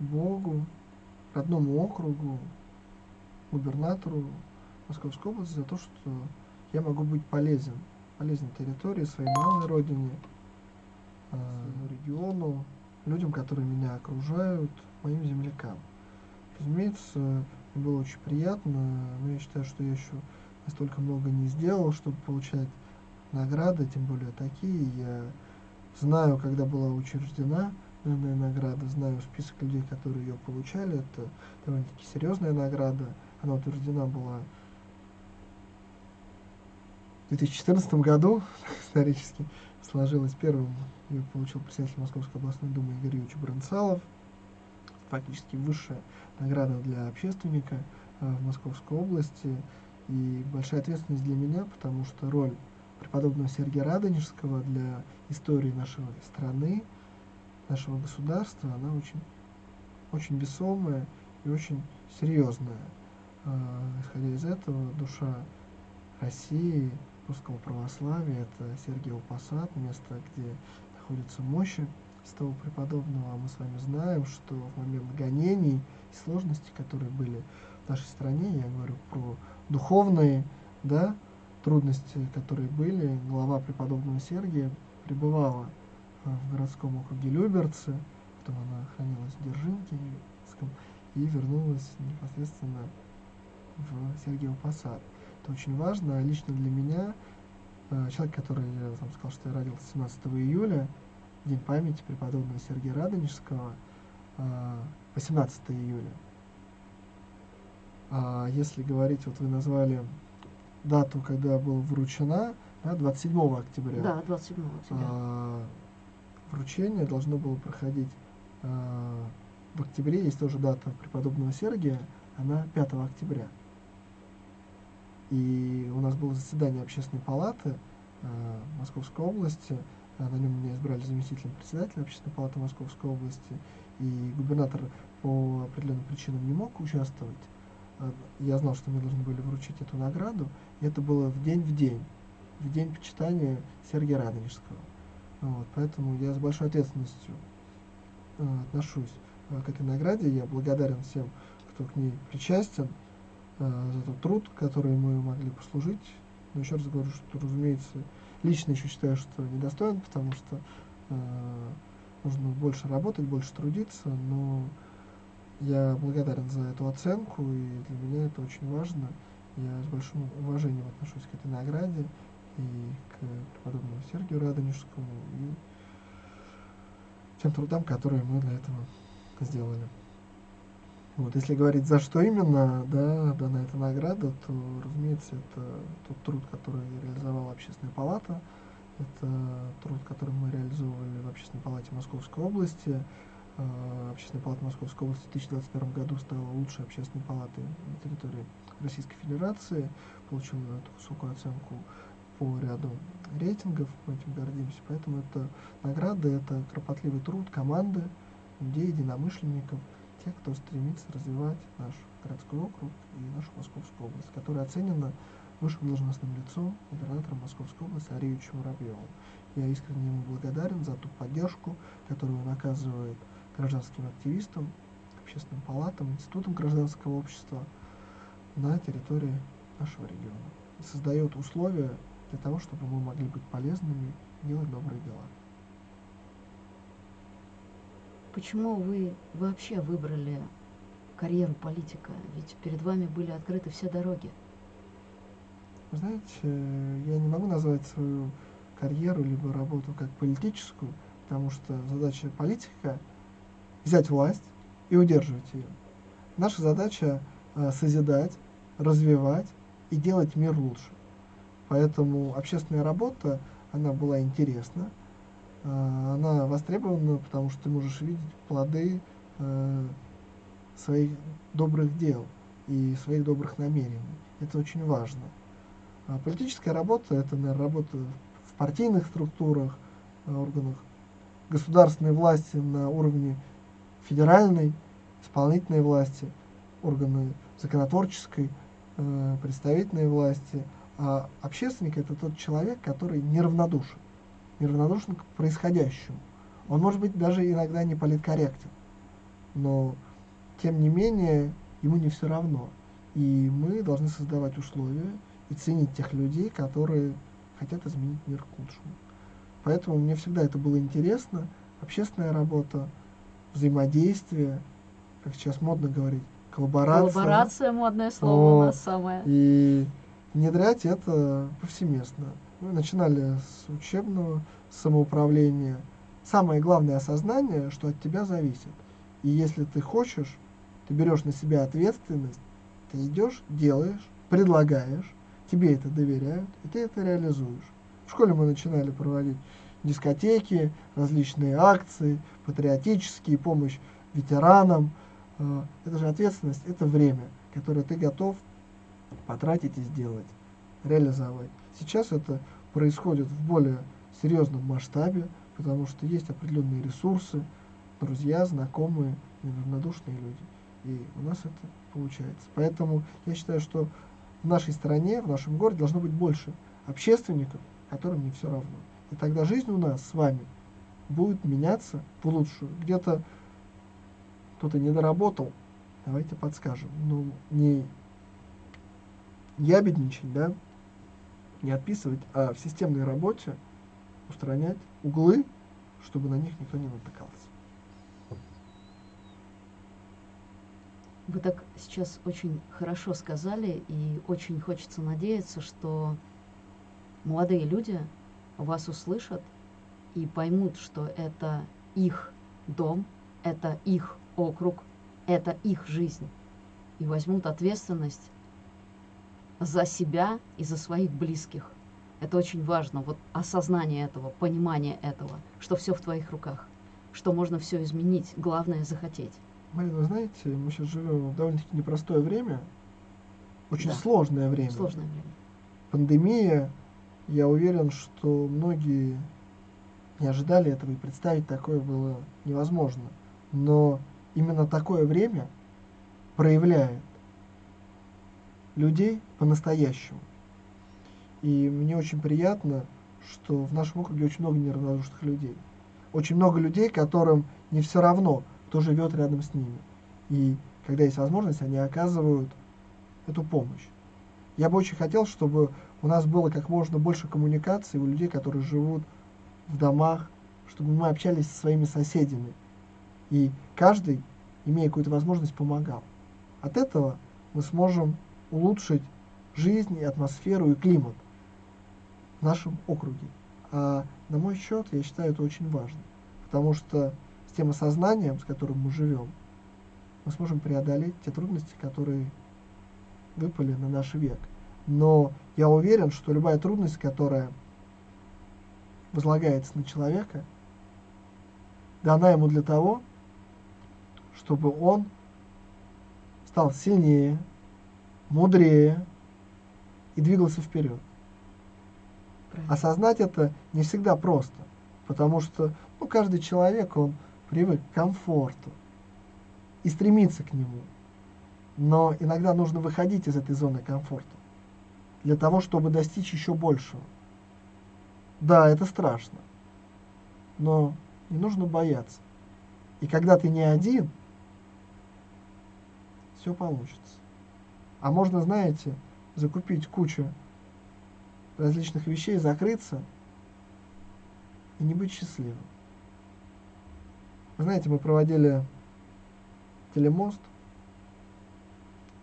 Богу, родному округу, губернатору Московской области за то, что я могу быть полезен, полезен территории, своей малой родине, своему региону, людям, которые меня окружают, моим землякам. Разумеется, было очень приятно, но я считаю, что я еще настолько много не сделал, чтобы получать награды, тем более такие. Я знаю, когда была учреждена данная награда, знаю список людей, которые ее получали. Это довольно-таки серьезная награда. Она утверждена была в 2014 году, <laughs> исторически сложилось первым. Ее получил председатель Московской областной думы Игорь Юрьевич Бронцалов. Фактически высшая награда для общественника э, в Московской области. И большая ответственность для меня, потому что роль преподобного Сергия Радонежского для истории нашей страны, нашего государства, она очень, очень весомая и очень серьезная. Э, исходя из этого, душа России, русского православия. Это Сергиев Посад, место, где находятся мощи святого преподобного. А мы с вами знаем, что в момент гонений и сложностей, которые были в нашей стране, я говорю про духовные да, трудности, которые были, глава преподобного Сергия пребывала в городском округе Люберцы, потом она хранилась в Держинке и вернулась непосредственно в Сергиев Посад. Это очень важно. Лично для меня, э, человек, который, я вам сказал, что я родился 17 июля, День памяти преподобного Сергея Радонежского, 18 э, июля. А если говорить, вот вы назвали дату, когда была вручена, да, 27 октября. Да, 27 октября. А, вручение должно было проходить а, в октябре, есть тоже дата преподобного Сергия, она 5 октября. И у нас было заседание общественной палаты э, Московской области, на нем меня избрали заместителем председателя общественной палаты Московской области, и губернатор по определенным причинам не мог участвовать. Я знал, что мы должны были вручить эту награду, и это было в день в день, в день почитания Сергея Радонежского. Вот, поэтому я с большой ответственностью э, отношусь э, к этой награде. Я благодарен всем, кто к ней причастен, э, за тот труд, который мы могли послужить. Но еще раз говорю, что, разумеется, лично еще считаю, что недостоин, потому что э, нужно больше работать, больше трудиться, но я благодарен за эту оценку, и для меня это очень важно. Я с большим уважением отношусь к этой награде и к преподобному Сергию Радонежскому и тем трудам, которые мы для этого сделали. Вот, если говорить, за что именно да, дана эта награда, то, разумеется, это тот труд, который реализовала Общественная палата, это труд, который мы реализовывали в Общественной палате Московской области. А, Общественная палата Московской области в 2021 году стала лучшей общественной палатой на территории Российской Федерации, получила эту высокую оценку по ряду рейтингов, мы этим гордимся. Поэтому это награда, это кропотливый труд команды, людей, единомышленников, тех, кто стремится развивать наш городской округ и нашу Московскую область, которая оценена высшим должностным лицом, губернатором Московской области Ариевичем Воробьевым. Я искренне ему благодарен за ту поддержку, которую он оказывает гражданским активистам, общественным палатам, институтам гражданского общества на территории нашего региона. И создает условия для того, чтобы мы могли быть полезными, делать добрые дела. Почему вы вообще выбрали карьеру политика? Ведь перед вами были открыты все дороги. Вы знаете, я не могу назвать свою карьеру либо работу как политическую, потому что задача политика – взять власть и удерживать ее. Наша задача э, созидать, развивать и делать мир лучше. Поэтому общественная работа, она была интересна, она востребована, потому что ты можешь видеть плоды э, своих добрых дел и своих добрых намерений. Это очень важно. А политическая работа – это, наверное, работа в партийных структурах, органах государственной власти на уровне федеральной, исполнительной власти, органы законотворческой, э, представительной власти – а общественник это тот человек, который неравнодушен, неравнодушен к происходящему. Он может быть даже иногда не политкорректен, но тем не менее ему не все равно. И мы должны создавать условия и ценить тех людей, которые хотят изменить мир к лучшему. Поэтому мне всегда это было интересно. Общественная работа, взаимодействие, как сейчас модно говорить, коллаборация. Коллаборация модное слово О, у нас самое. И внедрять это повсеместно. Мы начинали с учебного самоуправления. Самое главное осознание, что от тебя зависит. И если ты хочешь, ты берешь на себя ответственность, ты идешь, делаешь, предлагаешь, тебе это доверяют, и ты это реализуешь. В школе мы начинали проводить дискотеки, различные акции, патриотические, помощь ветеранам. А, это же ответственность, это время, которое ты готов потратить и сделать, реализовать. Сейчас это происходит в более серьезном масштабе, потому что есть определенные ресурсы, друзья, знакомые, неравнодушные люди. И у нас это получается. Поэтому я считаю, что в нашей стране, в нашем городе должно быть больше общественников, которым не все равно. И тогда жизнь у нас с вами будет меняться в лучшую. Где-то кто-то не доработал, давайте подскажем. Ну, не ябедничать, да, не отписывать, а в системной работе устранять углы, чтобы на них никто не натыкался. Вы так сейчас очень хорошо сказали, и очень хочется надеяться, что молодые люди вас услышат и поймут, что это их дом, это их округ, это их жизнь, и возьмут ответственность за себя и за своих близких. Это очень важно, вот осознание этого, понимание этого, что все в твоих руках, что можно все изменить, главное захотеть. Марина, вы знаете, мы сейчас живем в довольно-таки непростое время, очень Да. сложное время. Сложное время. Пандемия, я уверен, что многие не ожидали этого, и представить такое было невозможно. Но именно такое время проявляет людей по-настоящему. И мне очень приятно, что в нашем округе очень много неравнодушных людей. Очень много людей, которым не все равно, кто живет рядом с ними. И когда есть возможность, они оказывают эту помощь. Я бы очень хотел, чтобы у нас было как можно больше коммуникаций у людей, которые живут в домах, чтобы мы общались со своими соседями. И каждый, имея какую-то возможность, помогал. От этого мы сможем улучшить жизнь, и атмосферу, и климат в нашем округе. А на мой счет, я считаю это очень важно. Потому что с тем осознанием, с которым мы живем, мы сможем преодолеть те трудности, которые выпали на наш век. Но я уверен, что любая трудность, которая возлагается на человека, дана ему для того, чтобы он стал сильнее, мудрее и двигался вперед. Правильно. Осознать это не всегда просто, потому что ну, каждый человек, он привык к комфорту и стремится к нему. Но иногда нужно выходить из этой зоны комфорта для того, чтобы достичь еще большего. Да, это страшно, но не нужно бояться. И когда ты не один, все получится. А можно, знаете, закупить кучу различных вещей, закрыться и не быть счастливым. Вы знаете, мы проводили телемост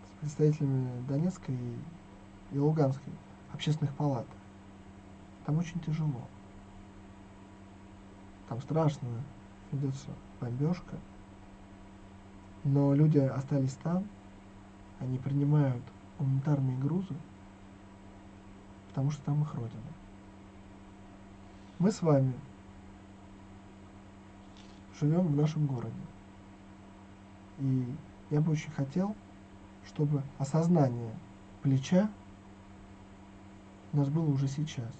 с представителями Донецкой и Луганской общественных палат. Там очень тяжело. Там страшно, ведется бомбежка. Но люди остались там, они принимают гуманитарные грузы, потому что там их родина. Мы с вами живем в нашем городе. И я бы очень хотел, чтобы осознание плеча у нас было уже сейчас.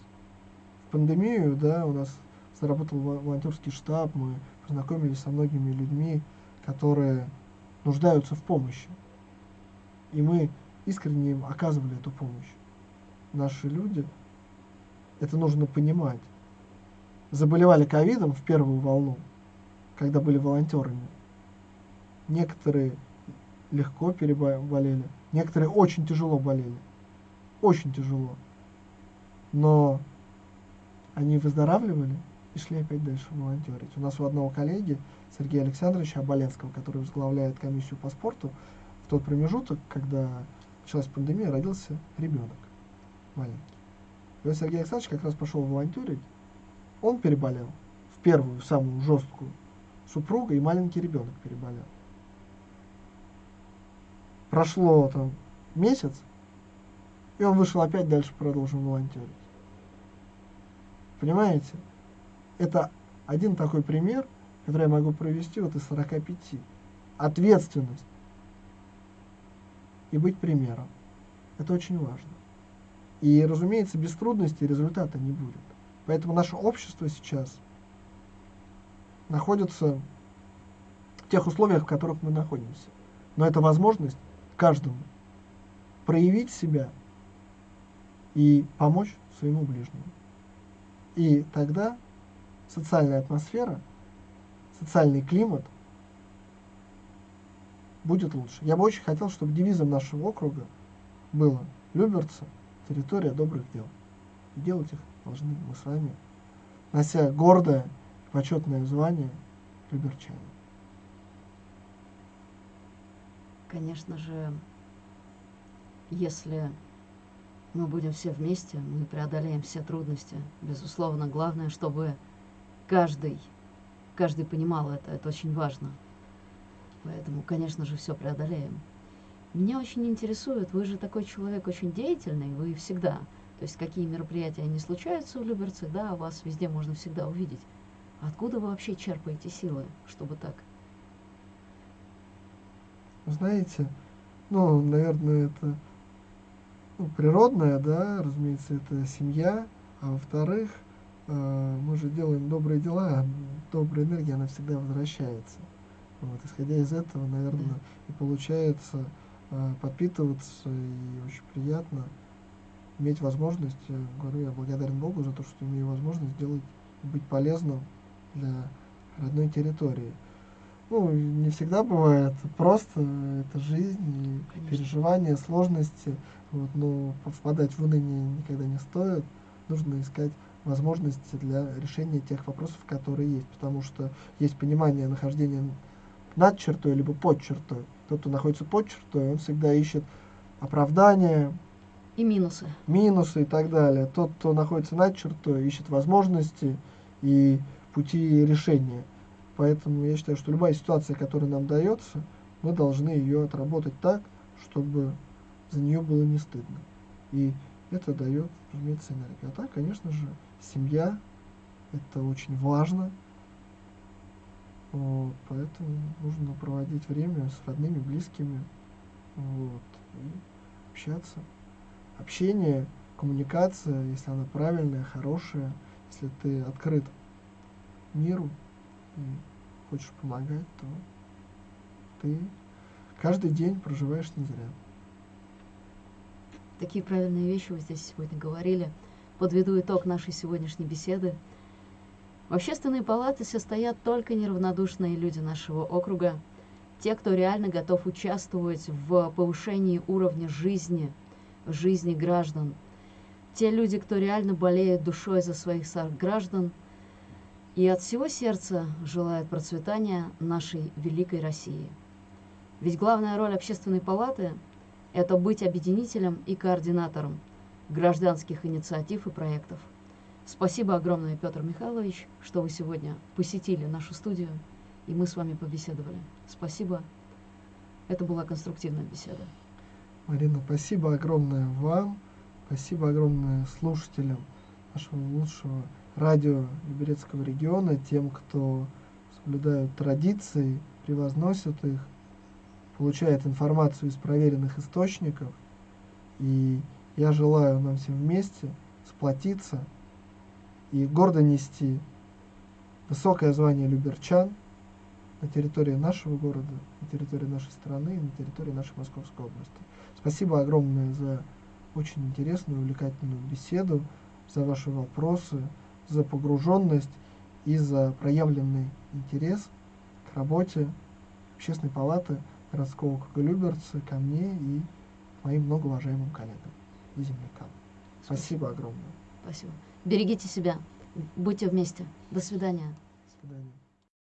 В пандемию, да, у нас заработал во- волонтерский штаб, мы познакомились со многими людьми, которые нуждаются в помощи. И мы искренне им оказывали эту помощь. Наши люди, это нужно понимать, заболевали ковидом в первую волну, когда были волонтерами. Некоторые легко переболели, некоторые очень тяжело болели. Очень тяжело. Но они выздоравливали и шли опять дальше волонтерить. У нас у одного коллеги, Сергея Александровича Оболенского, который возглавляет комиссию по спорту, тот промежуток, когда началась пандемия, родился ребенок маленький. И вот Сергей Александрович как раз пошел волонтерить, он переболел в первую, самую жесткую, супруга и маленький ребенок переболел. Прошло там месяц, и он вышел опять дальше, продолжил волонтерить. Понимаете? Это один такой пример, который я могу провести вот из 45. Ответственность и быть примером. Это очень важно. И, разумеется, без трудностей результата не будет. Поэтому наше общество сейчас находится в тех условиях, в которых мы находимся. Но это возможность каждому проявить себя и помочь своему ближнему. И тогда социальная атмосфера, социальный климат будет лучше. Я бы очень хотел, чтобы девизом нашего округа было «Люберцы – территория добрых дел». И делать их должны мы с вами, нося гордое почетное звание люберчане. Конечно же, если мы будем все вместе, мы преодолеем все трудности. Безусловно, главное, чтобы каждый, каждый понимал это, это очень важно. Поэтому, конечно же, все преодолеем. Меня очень интересует, вы же такой человек очень деятельный, вы всегда, то есть какие мероприятия не случаются в Люберцах, да, вас везде можно всегда увидеть. Откуда вы вообще черпаете силы, чтобы так? Знаете, ну, наверное, это ну, природное, да, разумеется, это семья, а во-вторых, э, мы же делаем добрые дела, а добрая энергия, она всегда возвращается. Вот, исходя из этого, наверное, да. и получается э, подпитываться, и очень приятно иметь возможность, я говорю, я благодарен Богу за то, что имею возможность сделать, быть полезным для родной территории. Ну, не всегда бывает просто, это жизнь, Конечно. переживания, сложности, вот, но впадать в уныние никогда не стоит. Нужно искать возможности для решения тех вопросов, которые есть, потому что есть понимание нахождения над чертой, либо под чертой. Тот, кто находится под чертой, он всегда ищет оправдания. И минусы. Минусы и так далее. Тот, кто находится над чертой, ищет возможности и пути решения. Поэтому я считаю, что любая ситуация, которая нам дается, мы должны ее отработать так, чтобы за нее было не стыдно. И это дает, разумеется, энергию. А так, конечно же, семья, это очень важно, вот, поэтому нужно проводить время с родными, близкими, вот, и общаться. Общение, коммуникация, если она правильная, хорошая, если ты открыт миру и хочешь помогать, то ты каждый день проживаешь не зря. Такие правильные вещи вы здесь сегодня говорили. Подведу итог нашей сегодняшней беседы. В общественной палате состоят только неравнодушные люди нашего округа, те, кто реально готов участвовать в повышении уровня жизни, жизни граждан, те люди, кто реально болеет душой за своих граждан и от всего сердца желает процветания нашей великой России. Ведь главная роль общественной палаты – это быть объединителем и координатором гражданских инициатив и проектов. Спасибо огромное, Петр Михайлович, что вы сегодня посетили нашу студию, и мы с вами побеседовали. Спасибо. Это была конструктивная беседа. Марина, спасибо огромное вам, спасибо огромное слушателям нашего лучшего радио Люберецкого региона, тем, кто соблюдают традиции, превозносят их, получает информацию из проверенных источников. И я желаю нам всем вместе сплотиться, и гордо нести высокое звание люберчан на территории нашего города, на территории нашей страны на территории нашей Московской области. Спасибо огромное за очень интересную, увлекательную беседу, за ваши вопросы, за погруженность и за проявленный интерес к работе Общественной палаты городского округа Люберцы, ко мне и моим многоуважаемым коллегам и землякам. Спасибо огромное. Спасибо. Берегите себя. Будьте вместе. До свидания. До свидания.